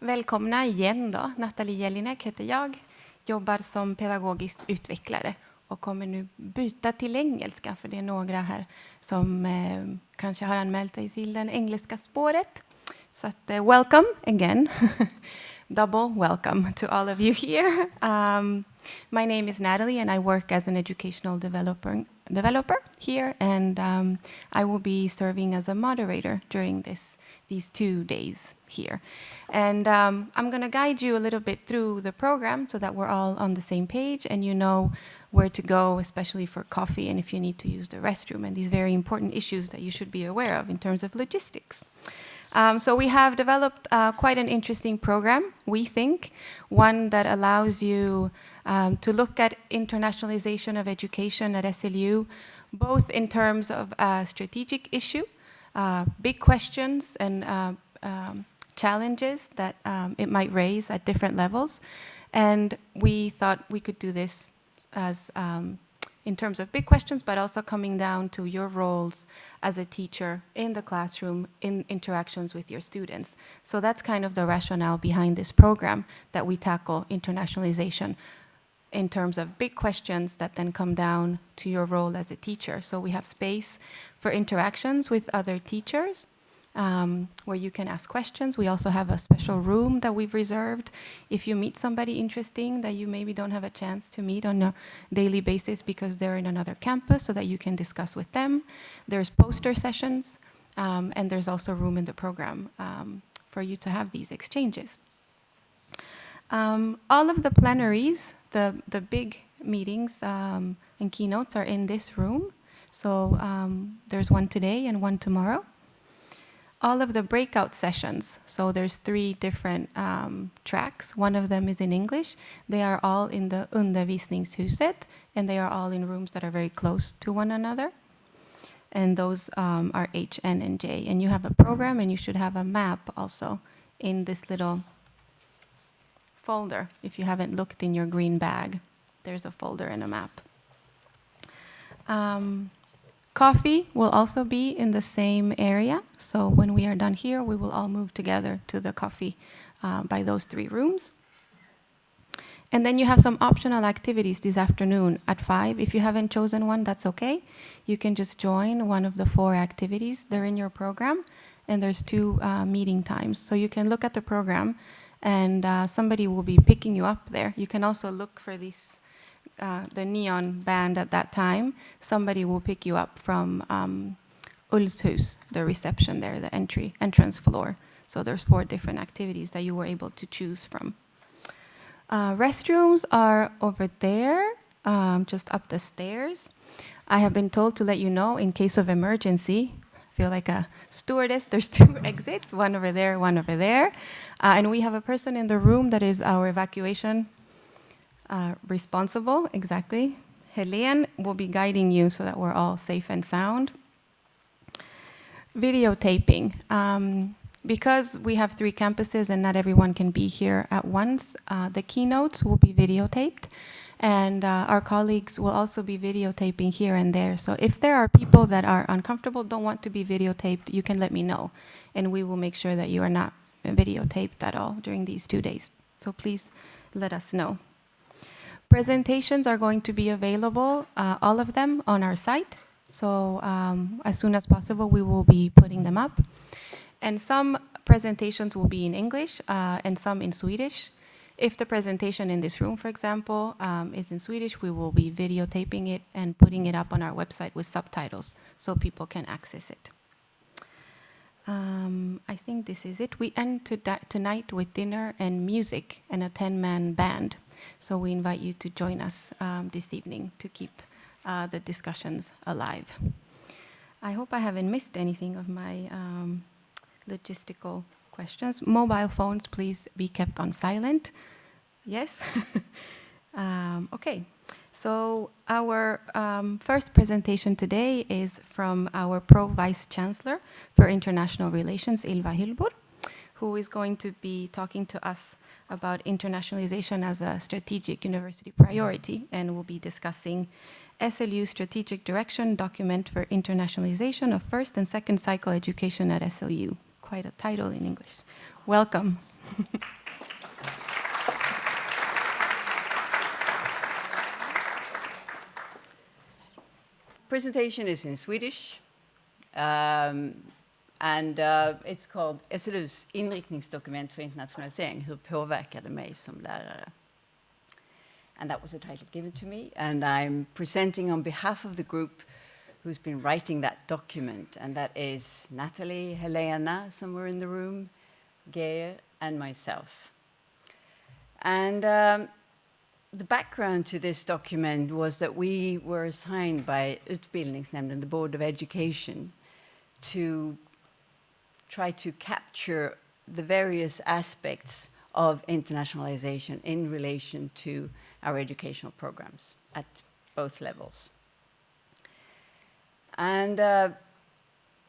välkomna igen då. Nathalie Jelinek heter jag, jobbar som pedagogisk utvecklare och kommer nu byta till engelska för det är några här som eh, kanske har anmält sig till det engelska spåret. Så att, eh, welcome again. Double welcome to all of you here. Um, my name is Natalie and I work as an educational developer, developer here and um, I will be serving as a moderator during this these two days here. And um, I'm going to guide you a little bit through the program so that we're all on the same page and you know where to go, especially for coffee and if you need to use the restroom and these very important issues that you should be aware of in terms of logistics. Um, so we have developed uh, quite an interesting program, we think, one that allows you um, to look at internationalization of education at SLU, both in terms of a strategic issue, big questions and uh, um, challenges that um, it might raise at different levels. And we thought we could do this as um, in terms of big questions, but also coming down to your roles as a teacher in the classroom, in interactions with your students. So that's kind of the rationale behind this program, that we tackle internationalization in terms of big questions that then come down to your role as a teacher. So we have space for interactions with other teachers, um, where you can ask questions. We also have a special room that we've reserved if you meet somebody interesting that you maybe don't have a chance to meet on a daily basis because they're in another campus so that you can discuss with them. There's poster sessions um, and there's also room in the program um, for you to have these exchanges. Um, all of the plenaries, the, the big meetings um, and keynotes are in this room. So um, there's one today and one tomorrow all of the breakout sessions, so there's three different um, tracks. One of them is in English. They are all in the undervisningshuset, and they are all in rooms that are very close to one another. And those um, are H, N, and J. And you have a program, and you should have a map also in this little folder. If you haven't looked in your green bag, there's a folder and a map. Um, Coffee will also be in the same area. So when we are done here, we will all move together to the coffee uh, by those three rooms. And then you have some optional activities this afternoon at 5. If you haven't chosen one, that's okay. You can just join one of the four activities. They're in your program, and there's two uh, meeting times. So you can look at the program, and uh, somebody will be picking you up there. You can also look for this, uh, the neon band at that time, somebody will pick you up from um, Ulls hus, the reception there, the entry entrance floor. So there's four different activities that you were able to choose from. Uh, restrooms are over there, um, just up the stairs. I have been told to let you know in case of emergency. Feel like a stewardess. There's two exits, one over there, one over there. Uh, and we have a person in the room that is our evacuation uh, responsible, exactly. Helene will be guiding you so that we're all safe and sound. Videotaping. Um, because we have three campuses and not everyone can be here at once, uh, the keynotes will be videotaped and uh, our colleagues will also be videotaping here and there. So if there are people that are uncomfortable, don't want to be videotaped, you can let me know and we will make sure that you are not videotaped at all during these two days. So please let us know. Presentations are going to be available, uh, all of them, on our site. So um, as soon as possible, we will be putting them up. And some presentations will be in English uh, and some in Swedish. If the presentation in this room, for example, um, is in Swedish, we will be videotaping it and putting it up on our website with subtitles so people can access it. Um, I think this is it. We end to tonight with dinner and music and a 10-man band. So we invite you to join us um, this evening to keep uh, the discussions alive. I hope I haven't missed anything of my um, logistical questions. Mobile phones, please be kept on silent. Yes? um, okay. So our um, first presentation today is from our Pro Vice Chancellor for International Relations, Ylva Hillbur, who is going to be talking to us about internationalization as a strategic university priority, and we'll be discussing SLU Strategic Direction Document for Internationalization of First and Second Cycle Education at SLU. Quite a title in English. Welcome. Presentation is in Swedish. Um, and uh, it's called SLUs inriktningsdokument för internationalisering, hur påverkar mig som lärare? And that was a title given to me, and I'm presenting on behalf of the group who's been writing that document, and that is Natalie, Helena, somewhere in the room, Geir, and myself. And um, the background to this document was that we were assigned by Utbildningsnämnden, the Board of Education, to try to capture the various aspects of internationalization in relation to our educational programs at both levels. And uh,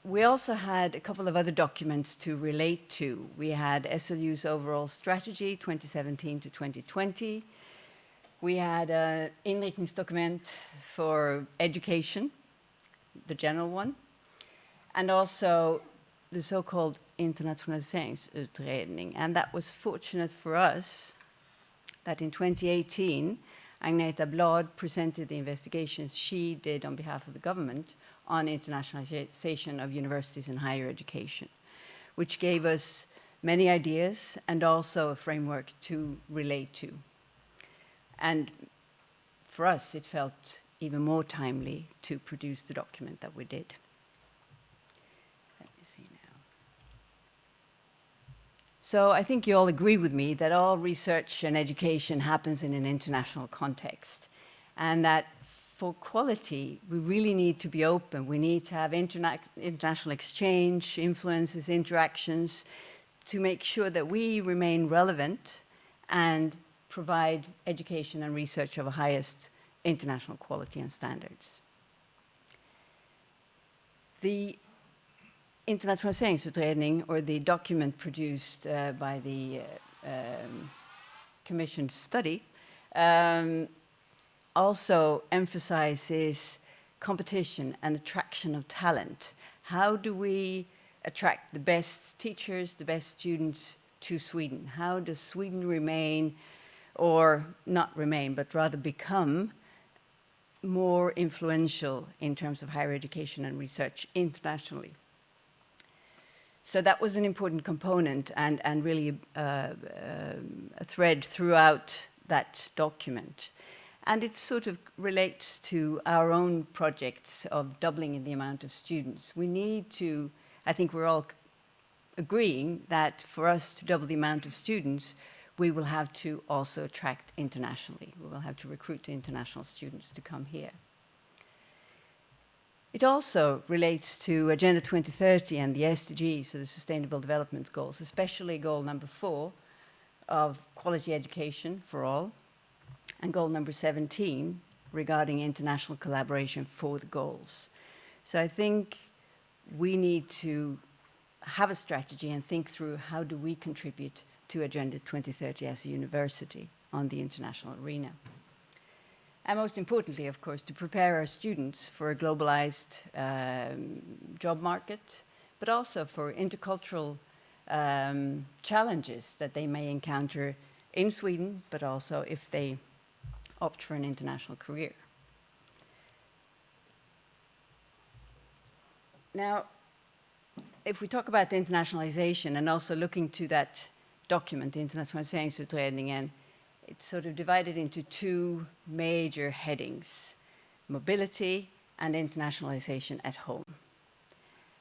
we also had a couple of other documents to relate to. We had SLU's overall strategy 2017 to 2020. We had an inriktningsdokument for education, the general one, and also the so-called internationaliseringsutredning. And that was fortunate for us that in 2018, Agneta Bladh presented the investigations she did on behalf of the government on internationalization of universities and higher education, which gave us many ideas and also a framework to relate to. And for us, it felt even more timely to produce the document that we did. So I think you all agree with me that all research and education happens in an international context and that for quality, we really need to be open. We need to have interna international exchange, influences, interactions to make sure that we remain relevant and provide education and research of the highest international quality and standards. The internationaliseringsutredning, or the document produced uh, by the uh, um, commission study, um, also emphasizes competition and attraction of talent. How do we attract the best teachers, the best students to Sweden? How does Sweden remain, or not remain, but rather become more influential in terms of higher education and research internationally? So that was an important component and, and really uh, uh, a thread throughout that document. And it sort of relates to our own projects of doubling in the amount of students. We need to, I think we're all agreeing that for us to double the amount of students, we will have to also attract internationally. We will have to recruit international students to come here. It also relates to Agenda 2030 and the SDGs, so the Sustainable Development Goals, especially goal number four of quality education for all, and goal number 17 regarding international collaboration for the goals. So I think we need to have a strategy and think through how do we contribute to Agenda 2030 as a university on the international arena. And most importantly, of course, to prepare our students for a globalized um, job market, but also for intercultural um, challenges that they may encounter in Sweden, but also if they opt for an international career. Now, if we talk about the internationalization and also looking to that document, the Internationaliseringsutredningen, it's sort of divided into two major headings, mobility and internationalization at home.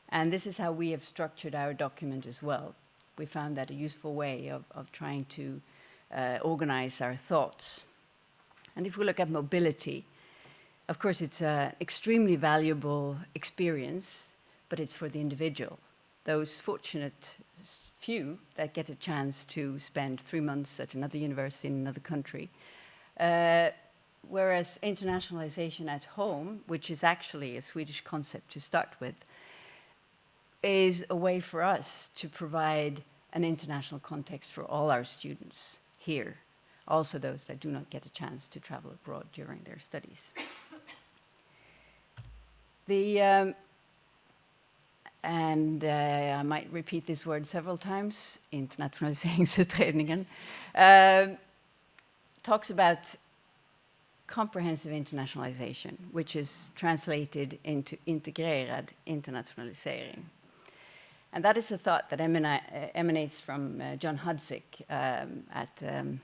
And this is how we have structured our document as well. We found that a useful way of, of trying to uh, organize our thoughts. And if we look at mobility, of course, it's an extremely valuable experience, but it's for the individual. Those fortunate few that get a chance to spend three months at another university in another country. Uh, whereas internationalization at home, which is actually a Swedish concept to start with, is a way for us to provide an international context for all our students here, also those that do not get a chance to travel abroad during their studies. the um, and uh, I might repeat this word several times, internationaliseringsutredningen, uh, talks about comprehensive internationalization, which is translated into integrerad internationalisering. And that is a thought that uh, emanates from uh, John Hudzik um, at um,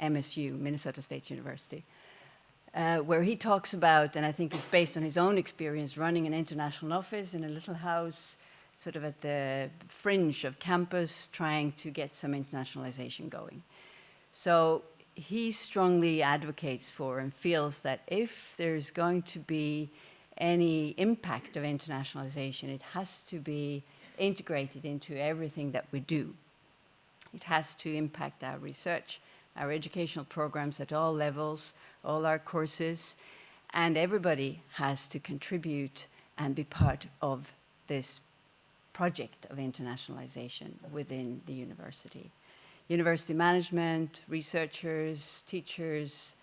MSU, Minnesota State University, uh, where he talks about, and I think it's based on his own experience running an international office in a little house, sort of at the fringe of campus, trying to get some internationalization going. So he strongly advocates for and feels that if there's going to be any impact of internationalization, it has to be integrated into everything that we do. It has to impact our research, our educational programs at all levels, all our courses, and everybody has to contribute and be part of this project of internationalization within the university. University management, researchers, teachers,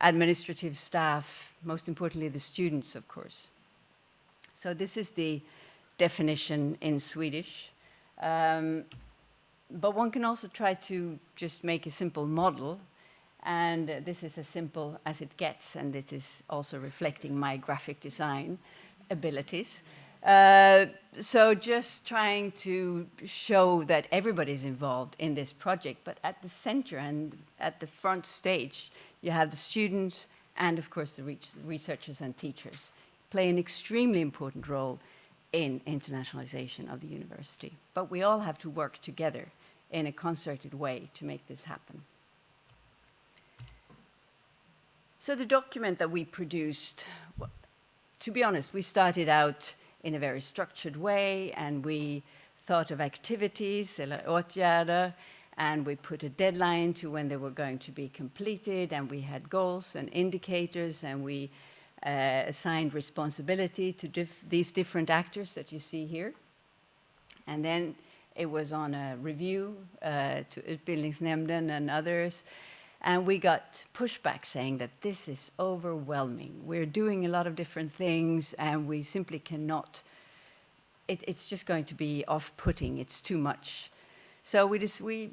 administrative staff, most importantly the students, of course. So this is the definition in Swedish. Um, but one can also try to just make a simple model and this is as simple as it gets and it is also reflecting my graphic design abilities. Uh, so just trying to show that everybody's involved in this project, but at the center and at the front stage, you have the students and of course the researchers and teachers play an extremely important role in internationalization of the university. But we all have to work together in a concerted way to make this happen. So the document that we produced, well, to be honest, we started out in a very structured way and we thought of activities, and we put a deadline to when they were going to be completed and we had goals and indicators and we uh, assigned responsibility to these different actors that you see here. And then it was on a review uh, to Utbildningsnämnden and others, and we got pushback saying that this is overwhelming. We're doing a lot of different things and we simply cannot, it, it's just going to be off-putting, it's too much. So we, just, we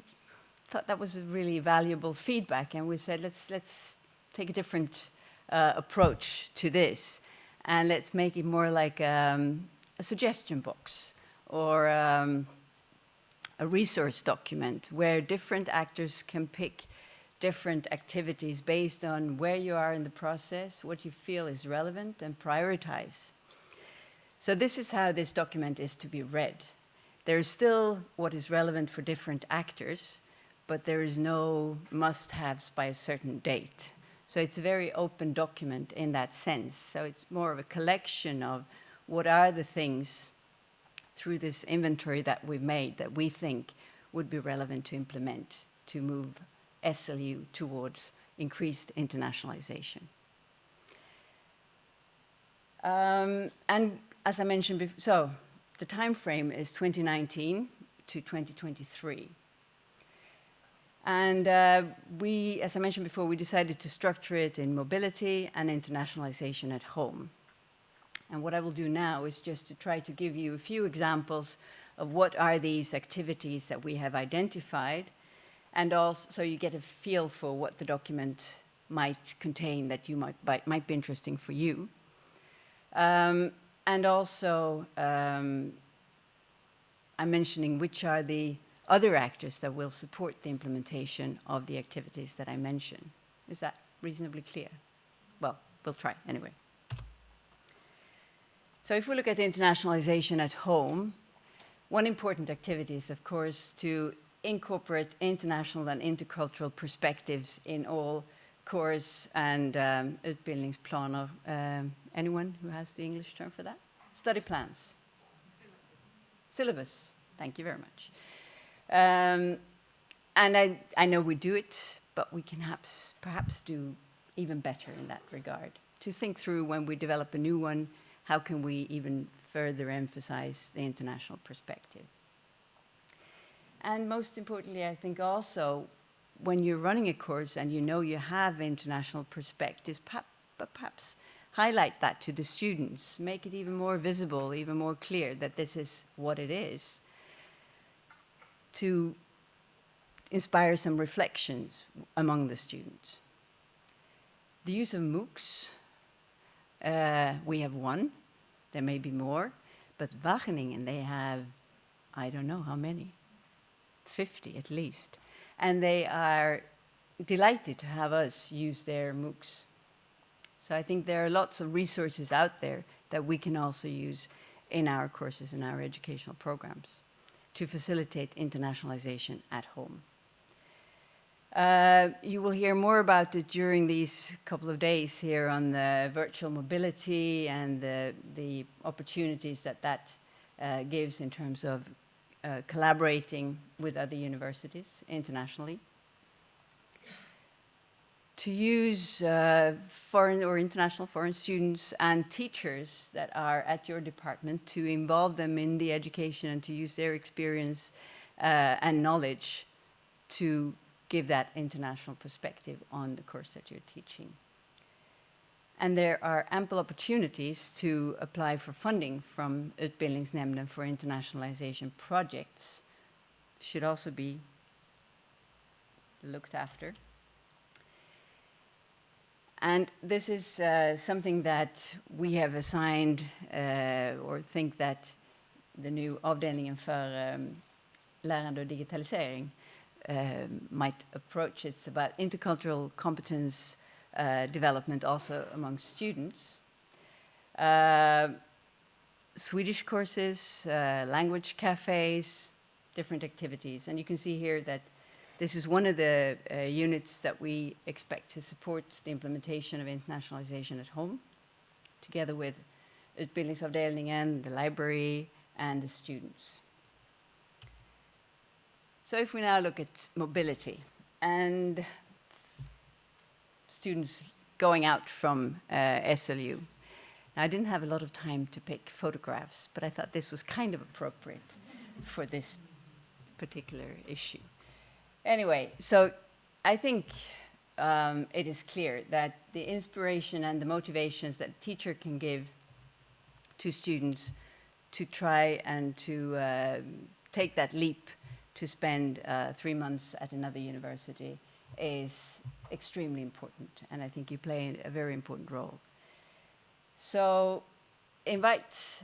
thought that was a really valuable feedback and we said, let's, let's take a different uh, approach to this and let's make it more like um, a suggestion box or um, a resource document where different actors can pick different activities based on where you are in the process, what you feel is relevant, and prioritize. So this is how this document is to be read. There is still what is relevant for different actors, but there is no must-haves by a certain date. So it's a very open document in that sense. So it's more of a collection of what are the things through this inventory that we've made that we think would be relevant to implement to move SLU towards increased internationalization. Um, and as I mentioned before, so the time frame is 2019 to 2023. And uh, we, as I mentioned before, we decided to structure it in mobility and internationalization at home. And what I will do now is just to try to give you a few examples of what are these activities that we have identified and also so you get a feel for what the document might contain that you might, might be interesting for you. Um, and also, um, I'm mentioning which are the other actors that will support the implementation of the activities that I mentioned. Is that reasonably clear? Well, we'll try anyway. So if we look at internationalization at home, one important activity is, of course, to incorporate international and intercultural perspectives in all course and um, utbildningsplaner. Um, anyone who has the English term for that? Study plans. Syllabus. Thank you very much. Um, and I, I know we do it, but we can perhaps, perhaps do even better in that regard. To think through when we develop a new one, how can we even further emphasize the international perspective? And most importantly, I think also when you're running a course and you know you have international perspectives, perhaps highlight that to the students, make it even more visible, even more clear that this is what it is, to inspire some reflections among the students. The use of MOOCs, uh, we have one, there may be more, but Wageningen, they have, I don't know how many, 50 at least. And they are delighted to have us use their MOOCs. So I think there are lots of resources out there that we can also use in our courses and our educational programs to facilitate internationalization at home. Uh, you will hear more about it during these couple of days here on the virtual mobility and the, the opportunities that that uh, gives in terms of uh, collaborating with other universities internationally. To use uh, foreign or international foreign students and teachers that are at your department to involve them in the education and to use their experience uh, and knowledge to give that international perspective on the course that you're teaching. And there are ample opportunities to apply for funding from Utbildningsnämnden for internationalization projects. Should also be looked after. And this is uh, something that we have assigned uh, or think that the new avdelningen för um, lärande och digitalisering might approach. It's about intercultural competence uh, development also among students. Uh, Swedish courses, uh, language cafes, different activities. And you can see here that this is one of the uh, units that we expect to support the implementation of internationalization at home, together with Utbildningsavdelningen, the library, and the students. So if we now look at mobility and students going out from uh, SLU. I didn't have a lot of time to pick photographs, but I thought this was kind of appropriate for this particular issue. Anyway, so I think um, it is clear that the inspiration and the motivations that a teacher can give to students to try and to uh, take that leap to spend uh, three months at another university is extremely important, and I think you play a very important role. So invite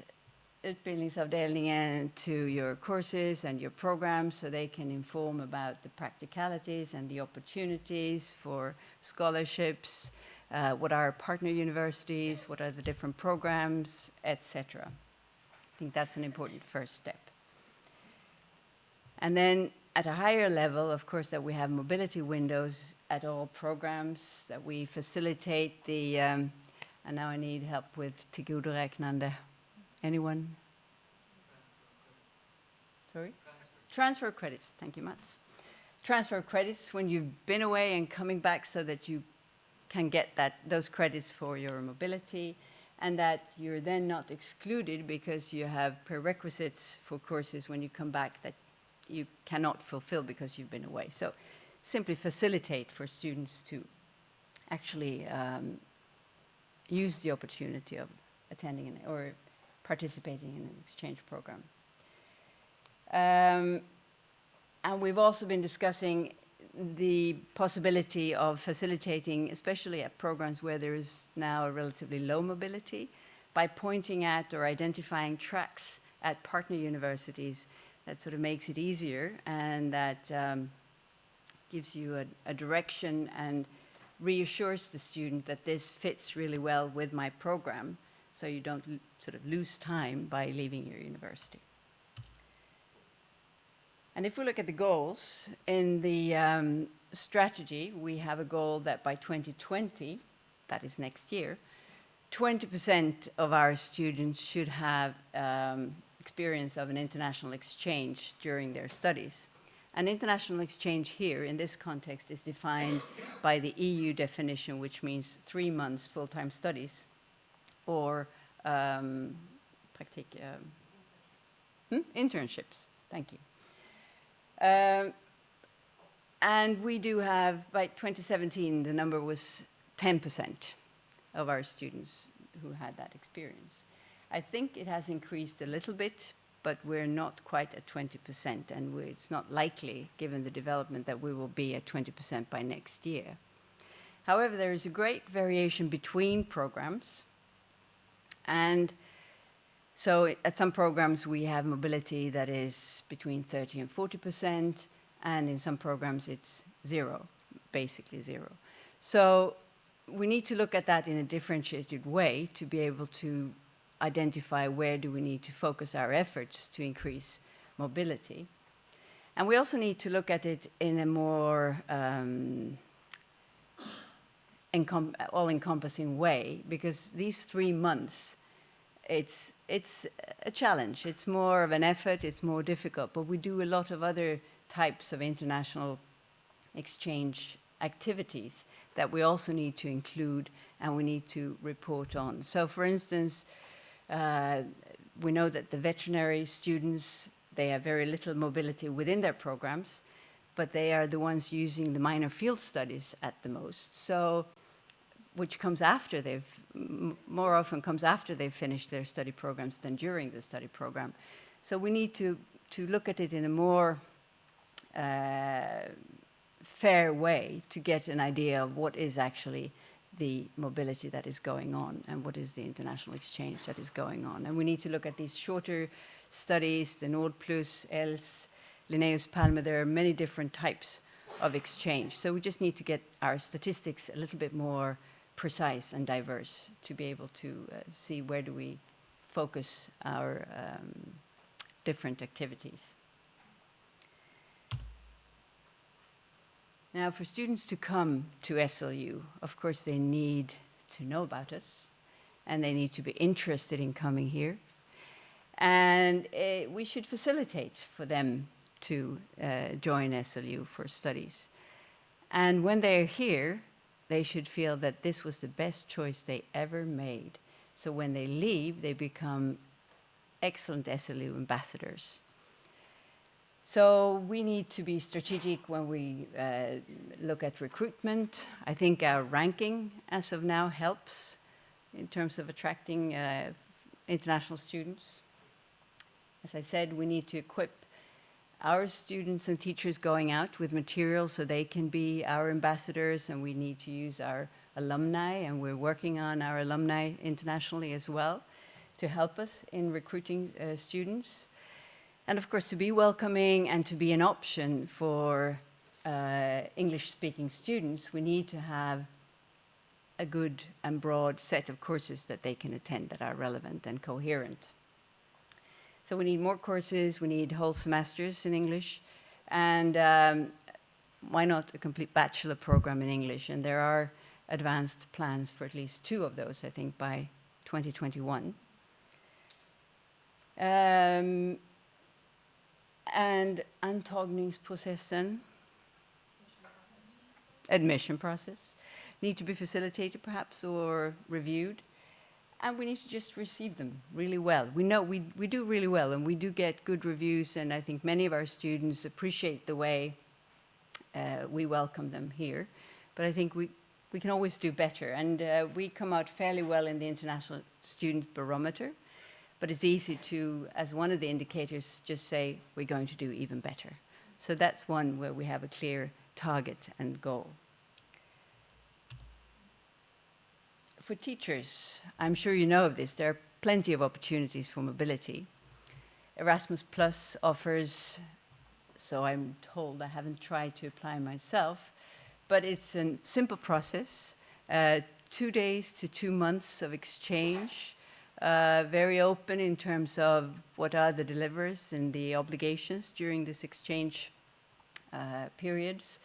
utbildningsavdelningen to your courses and your programs so they can inform about the practicalities and the opportunities for scholarships, uh, what are partner universities, what are the different programs, etc. I think that's an important first step. And then at a higher level, of course, that we have mobility windows at all programs, that we facilitate the, um, and now I need help with tillgodoräknande. Anyone? Sorry? Transfer. Transfer credits, thank you Mats. Transfer credits when you've been away and coming back so that you can get that, those credits for your mobility and that you're then not excluded because you have prerequisites for courses when you come back that you cannot fulfill because you've been away. So simply facilitate for students to actually um, use the opportunity of attending an, or participating in an exchange program. Um, and we've also been discussing the possibility of facilitating, especially at programs where there is now a relatively low mobility, by pointing at or identifying tracks at partner universities that sort of makes it easier and that um, gives you a, a, direction and reassures the student that this fits really well with my program so you don't sort of lose time by leaving your university. And if we look at the goals, in the um, strategy, we have a goal that by 2020, that is next year, 20% of our students should have um, experience of an international exchange during their studies. An international exchange here in this context is defined by the EU definition, which means three months full-time studies or um, um, hmm? internships. Thank you. Um, and we do have, by 2017, the number was 10% of our students who had that experience. I think it has increased a little bit, but we're not quite at 20%, and it's not likely, given the development, that we will be at 20% by next year. However, there is a great variation between programs, and so at some programs we have mobility that is between 30 and 40%, and in some programs it's zero, basically zero. So we need to look at that in a differentiated way to be able to identify where do we need to focus our efforts to increase mobility. And we also need to look at it in a more um, all-encompassing way, because these three months, it's, it's a challenge. It's more of an effort, it's more difficult, but we do a lot of other types of international exchange activities that we also need to include and we need to report on. So for instance, uh, we know that the veterinary students, they have very little mobility within their programs, but they are the ones using the minor field studies at the most. So, which comes after they've, more often comes after they've finished their study programs than during the study program. So we need to, to look at it in a more uh, fair way to get an idea of what is actually the mobility that is going on and what is the international exchange that is going on. And we need to look at these shorter studies, the Nord Plus, ELS, Linnaeus Palme, there are many different types of exchange. So we just need to get our statistics a little bit more precise and diverse to be able to uh, see where do we focus our um, different activities. Now, for students to come to SLU, of course, they need to know about us, and they need to be interested in coming here. And uh, we should facilitate for them to uh, join SLU for studies. And when they're here, they should feel that this was the best choice they ever made. So when they leave, they become excellent SLU ambassadors. So we need to be strategic when we uh, look at recruitment. I think our ranking as of now helps in terms of attracting uh, international students. As I said, we need to equip our students and teachers going out with materials so they can be our ambassadors and we need to use our alumni and we're working on our alumni internationally as well to help us in recruiting uh, students. And of course, to be welcoming and to be an option for uh, English-speaking students, we need to have a good and broad set of courses that they can attend that are relevant and coherent. So we need more courses, we need whole semesters in English, and um, why not a complete bachelor program in English? And there are advanced plans for at least two of those, I think, by 2021. Um, and antagningsprocessen, admission process, need to be facilitated perhaps or reviewed. And we need to just receive them really well. We know we, we do really well and we do get good reviews and I think many of our students appreciate the way uh, we welcome them here. But I think we, we can always do better and uh, we come out fairly well in the International Student Barometer but it's easy to, as one of the indicators, just say we're going to do even better. So that's one where we have a clear target and goal. For teachers, I'm sure you know of this, there are plenty of opportunities for mobility. Erasmus Plus offers, so I'm told, I haven't tried to apply myself, but it's a simple process, uh, two days to two months of exchange, uh, very open in terms of what are the delivers and the obligations during this exchange uh, periods.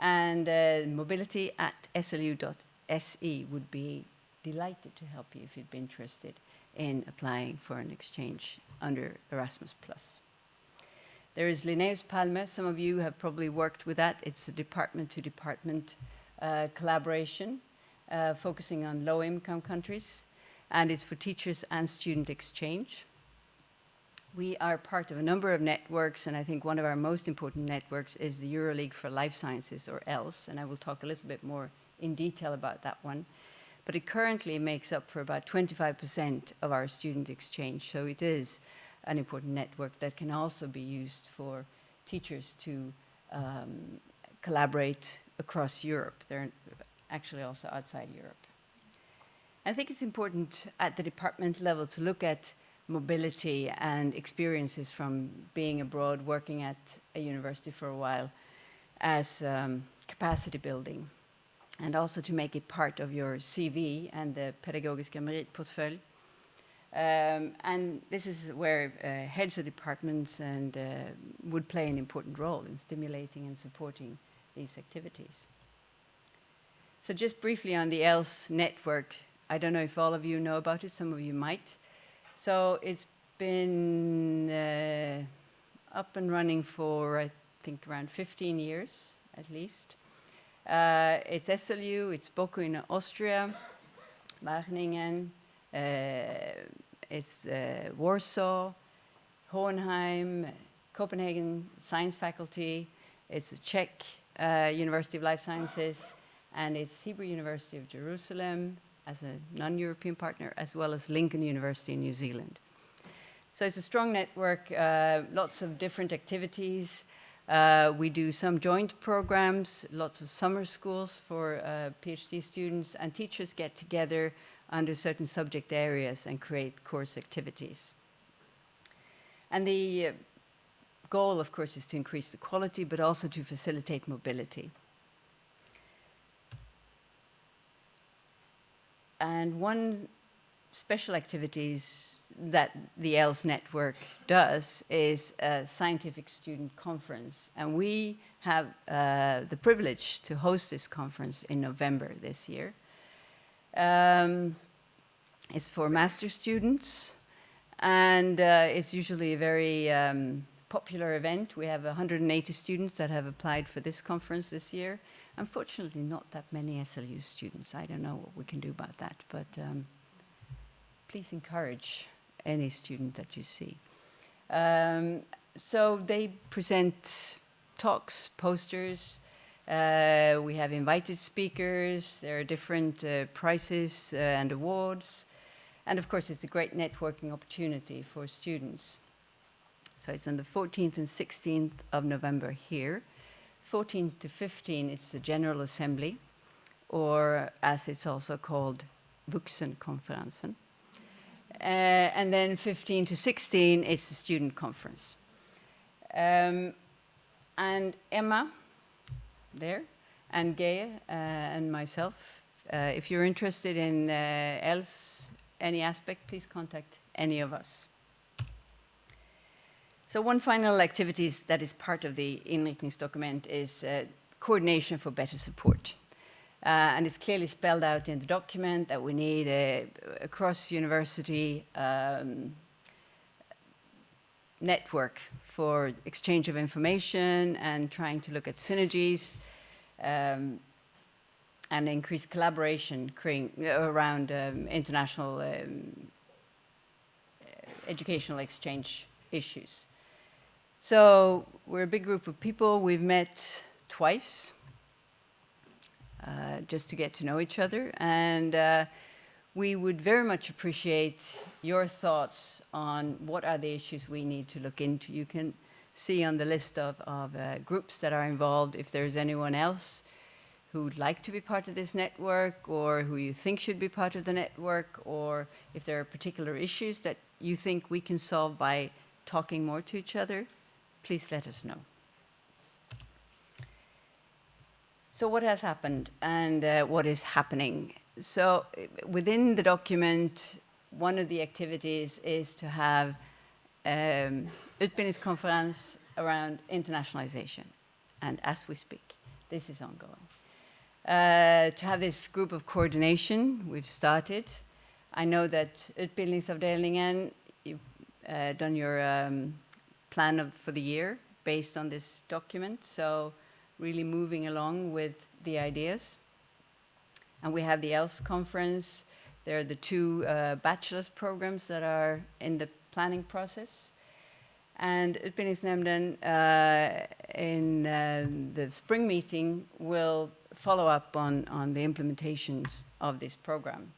And uh, mobility at slu.se would be delighted to help you if you'd be interested in applying for an exchange under Erasmus+. There is Linnaeus Palme. Some of you have probably worked with that. It's a department-to-department -department, uh, collaboration uh, focusing on low-income countries and it's for teachers and student exchange. We are part of a number of networks, and I think one of our most important networks is the EuroLeague for Life Sciences, or ELSE, and I will talk a little bit more in detail about that one. but it currently makes up for about 25% of our student exchange. So it is an important network that can also be used for teachers to um, collaborate across Europe. They're actually also outside Europe. I think it's important at the department level to look at mobility and experiences from being abroad, working at a university for a while as um, capacity building and also to make it part of your CV and the Pedagogiska Meritportfölj. Um, and this is where uh, heads of departments and uh, would play an important role in stimulating and supporting these activities. So just briefly on the ELSE network, I don't know if all of you know about it, some of you might. So it's been uh, up and running for, I think, around 15 years at least. Uh, it's SLU, it's BOKU in Austria, Wageningen, uh, it's uh, Warsaw, Hohenheim, Copenhagen Science Faculty, it's Czech uh, University of Life Sciences, and it's Hebrew University of Jerusalem as a non-European partner, as well as Lincoln University in New Zealand. So it's a strong network, uh, lots of different activities, uh, we do some joint programs, lots of summer schools for uh, PhD students, and teachers get together under certain subject areas and create course activities. And the uh, goal, of course, is to increase the quality, but also to facilitate mobility. And one special activities that the ELSE network does is a scientific student conference. And we have uh, the privilege to host this conference in November this year. Um, it's for master students, and uh, it's usually a very um, popular event. We have 180 students that have applied for this conference this year. Unfortunately, not that many SLU students. I don't know what we can do about that, but um, please encourage any student that you see. Um, so they present talks, posters, uh, we have invited speakers, there are different uh, prizes uh, and awards, and of course it's a great networking opportunity for students. So it's on the 14th and 16th of November here. 14th to 15, it's the General Assembly, or as it's also called, Vuxenkonferensen. Uh, and then 15 to 16, it's the student conference. Um, and Emma, there, and Gaya, uh, and myself, uh, if you're interested in uh, else, any aspect, please contact any of us. So one final activity that is part of the inriktningsdokument is uh, coordination for better support. Uh, and it's clearly spelled out in the document that we need a, a cross-university um, network for exchange of information and trying to look at synergies um, and increase collaboration around um, international um, educational exchange issues. So we're a big group of people. We've met twice uh, just to get to know each other. And uh, we would very much appreciate your thoughts on what are the issues we need to look into. You can see on the list of, of uh, groups that are involved if there's anyone else who would like to be part of this network or who you think should be part of the network or if there are particular issues that you think we can solve by talking more to each other, please let us know. So what has happened and uh, what is happening? So within the document, one of the activities is to have um, conference around internationalization. And as we speak, this is ongoing. Uh, to have this group of coordination, we've started. I know that Utbildningsavdelningen, you've uh, done your um, plan of, for the year based on this document. So really moving along with the ideas. And we have the ELSE conference. There are the two uh, bachelor's programs that are in the planning process. And Utbildningsnämnden uh, in uh, the spring meeting will follow up on, on the implementations of this program.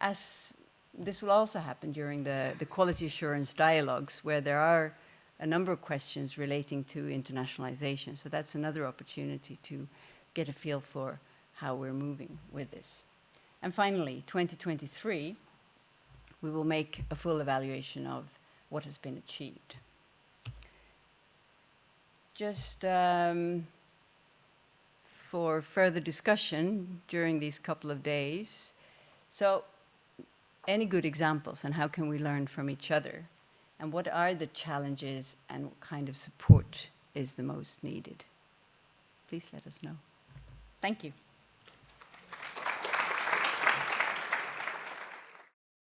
As this will also happen during the, the quality assurance dialogues, where there are a number of questions relating to internationalization. So that's another opportunity to get a feel for how we're moving with this. And finally, 2023, we will make a full evaluation of what has been achieved. Just um, for further discussion during these couple of days. So, any good examples and how can we learn from each other? And what are the challenges and what kind of support is the most needed? Please let us know. Thank you.